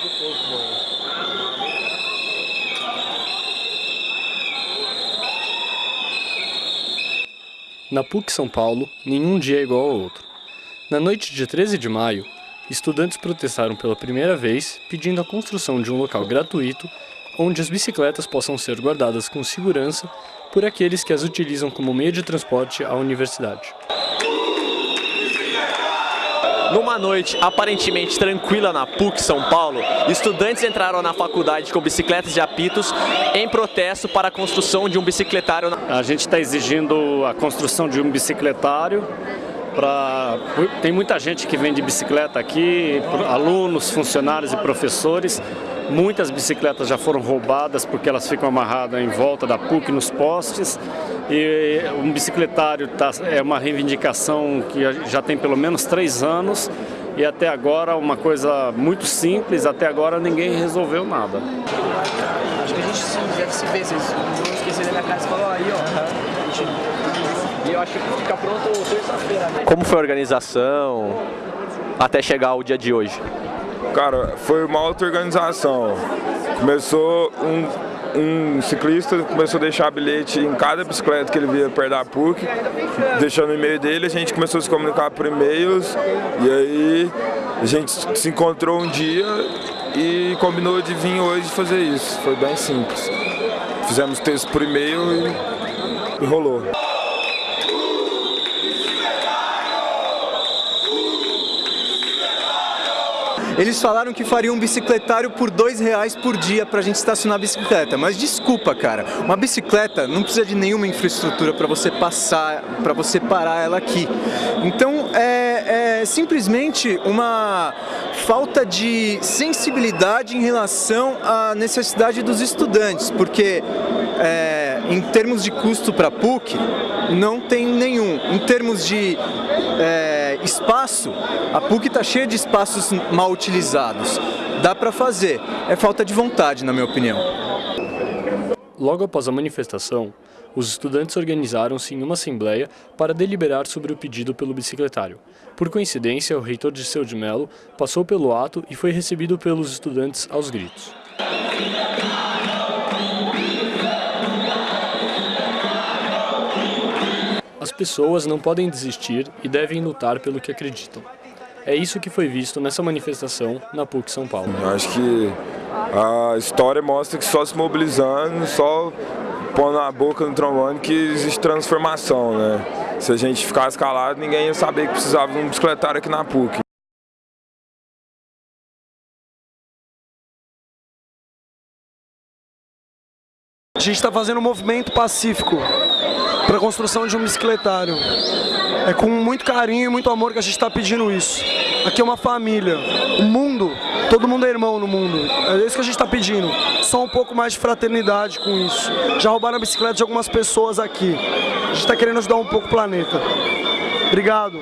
do povo, mano. Na PUC São Paulo, nenhum dia é igual ao outro. Na noite de 13 de maio, estudantes protestaram pela primeira vez pedindo a construção de um local gratuito onde as bicicletas possam ser guardadas com segurança por aqueles que as utilizam como meio de transporte à universidade. Numa noite aparentemente tranquila na PUC São Paulo, estudantes entraram na faculdade com bicicletas de apitos em protesto para a construção de um bicicletário. A gente está exigindo a construção de um bicicletário Pra... Tem muita gente que vem de bicicleta aqui, alunos, funcionários e professores. Muitas bicicletas já foram roubadas porque elas ficam amarradas em volta da PUC nos postes. E um bicicletário tá, é uma reivindicação que já tem pelo menos três anos e até agora uma coisa muito simples, até agora ninguém resolveu nada. Acho que a gente deve se ver, vocês não esquecer da minha casa e falou aí, ó. E eu acho que fica pronto terça-feira. Né? Como foi a organização até chegar ao dia de hoje? Cara, foi uma auto-organização. Começou um um ciclista começou a deixar bilhete em cada bicicleta que ele via perto da PUC, deixando o e-mail dele, a gente começou a se comunicar por e-mails e aí a gente se encontrou um dia e combinou de vir hoje fazer isso. Foi bem simples. Fizemos texto por e-mail e, e rolou. Eles falaram que fariam um bicicletário por dois reais por dia para a gente estacionar a bicicleta. Mas desculpa, cara, uma bicicleta não precisa de nenhuma infraestrutura para você passar, para você parar ela aqui. Então é, é simplesmente uma falta de sensibilidade em relação à necessidade dos estudantes, porque é, em termos de custo para PUC, não tem nenhum. Em termos de é, espaço, a PUC está cheia de espaços mal utilizados. Dá para fazer, é falta de vontade, na minha opinião. Logo após a manifestação, os estudantes organizaram-se em uma assembleia para deliberar sobre o pedido pelo bicicletário. Por coincidência, o reitor de Seu de Melo passou pelo ato e foi recebido pelos estudantes aos gritos. As pessoas não podem desistir e devem lutar pelo que acreditam. É isso que foi visto nessa manifestação na PUC São Paulo. Eu acho que a história mostra que só se mobilizando, só pondo a boca no trombone que existe transformação, né? Se a gente ficasse calado, ninguém ia saber que precisava de um bicicletário aqui na PUC. A gente está fazendo um movimento pacífico para a construção de um bicicletário. É com muito carinho e muito amor que a gente está pedindo isso. Aqui é uma família. O mundo, todo mundo é irmão no mundo. É isso que a gente está pedindo. Só um pouco mais de fraternidade com isso. Já roubaram a bicicleta de algumas pessoas aqui. A gente está querendo ajudar um pouco o planeta. Obrigado.